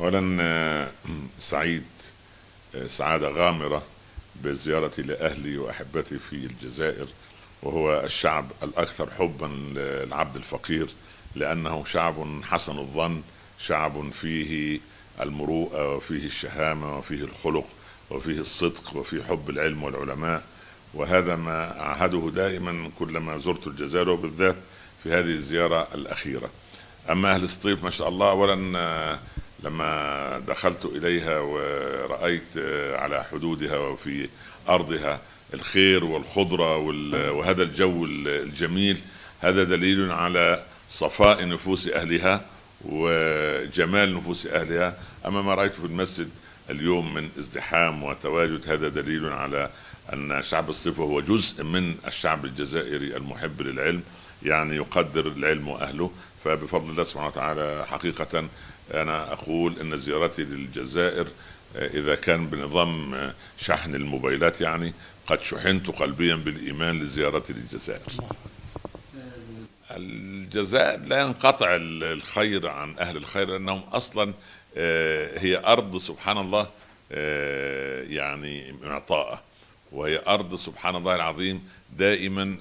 اولا سعيد سعادة غامرة بزيارتي لأهلي وأحبتي في الجزائر وهو الشعب الأكثر حبا للعبد الفقير لأنه شعب حسن الظن شعب فيه المروءة وفيه الشهامة وفيه الخلق وفيه الصدق وفيه حب العلم والعلماء. وهذا ما أعهده دائما كلما زرت الجزائر وبالذات في هذه الزيارة الأخيرة. أما أهل الصيف ما شاء الله اولا لما دخلت إليها ورأيت على حدودها وفي أرضها الخير والخضرة وهذا الجو الجميل هذا دليل على صفاء نفوس أهلها وجمال نفوس أهلها. أما ما رايته في المسجد اليوم من ازدحام وتواجد هذا دليل على أن شعب الصيف هو جزء من الشعب الجزائري المحب للعلم يعني يقدر العلم وأهله. فبفضل الله سبحانه وتعالى حقيقة أنا أقول إن زيارتي للجزائر إذا كان بنظام شحن الموبايلات يعني قد شحنت قلبيا بالإيمان لزيارتي للجزائر. الجزائر لا ينقطع الخير عن أهل الخير لأنهم أصلا هي أرض سبحان الله يعني معطاءة وهي أرض سبحان الله العظيم دائما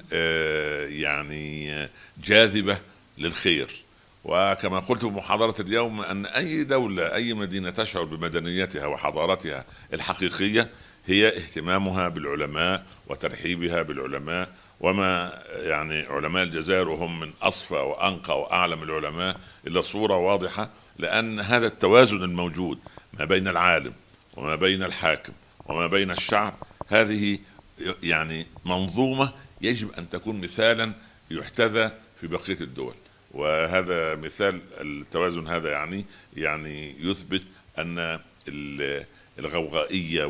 يعني جاذبة للخير. وكما قلت في محاضرة اليوم أن أي دولة أي مدينة تشعر بمدنيتها وحضارتها الحقيقية هي اهتمامها بالعلماء وترحيبها بالعلماء وما يعني علماء الجزائر وهم من أصفى وأنقى وأعلم العلماء إلا صورة واضحة لأن هذا التوازن الموجود ما بين العالم وما بين الحاكم وما بين الشعب هذه يعني منظومة يجب أن تكون مثالا يحتذى في بقية الدول. وهذا مثال التوازن هذا يعني يعني يثبت أن الغوغائية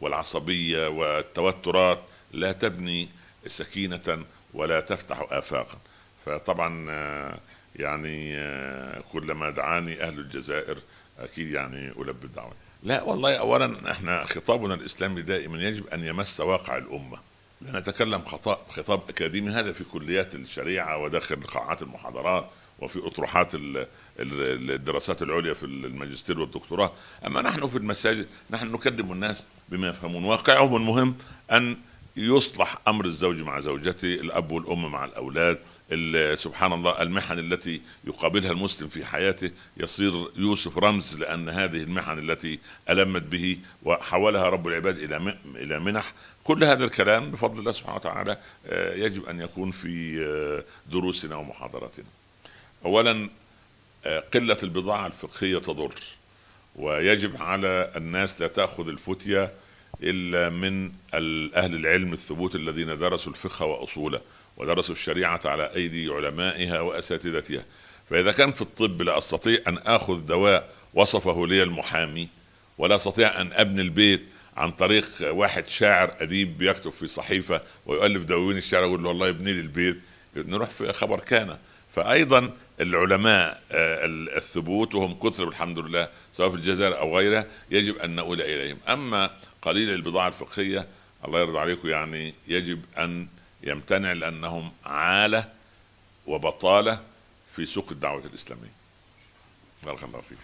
والعصبية والتوترات لا تبني سكينة ولا تفتح آفاقا. فطبعا يعني كلما دعاني أهل الجزائر أكيد يعني ألبي الدعوة. لا والله اولا إحنا خطابنا الإسلامي دائما يجب أن يمس واقع الأمة. لا نتكلم خطاب خطاب أكاديمي هذا في كليات الشريعة وداخل قاعات المحاضرات وفي أطروحات الدراسات العليا في الماجستير والدكتوراه. أما نحن في المساجد نحن نكلم الناس بما يفهمون. واقعهم المهم أن يصلح أمر الزوج مع زوجته الأب والأم مع الأولاد سبحان الله المحن التي يقابلها المسلم في حياته يصير يوسف رمز لأن هذه المحن التي ألمت به وحولها رب العباد إلى إلى منح كل هذا الكلام بفضل الله سبحانه وتعالى يجب أن يكون في دروسنا ومحاضراتنا. اولا قلة البضاعة الفقهية تضر ويجب على الناس لا تأخذ الفتية إلا من أهل العلم الثبوت الذين درسوا الفقه وأصوله ودرسوا الشريعة على أيدي علمائها وأساتذتها. فإذا كان في الطب لا أستطيع أن آخذ دواء وصفه لي المحامي ولا أستطيع أن أبني البيت عن طريق واحد شاعر أديب بيكتب في صحيفة ويؤلف دواوين الشعر يقول له والله ابني لي البيت نروح في خبر كان. فايضا العلماء الثبوت وهم كثر الحمد لله سواء في الجزائر أو غيرها يجب أن نؤول إليهم. أما قليل البضاعة الفقهية الله يرضى عليكم يعني يجب أن يمتنع لأنهم عالة وبطالة في سوق الدعوة الإسلامية. بارك الله فيك.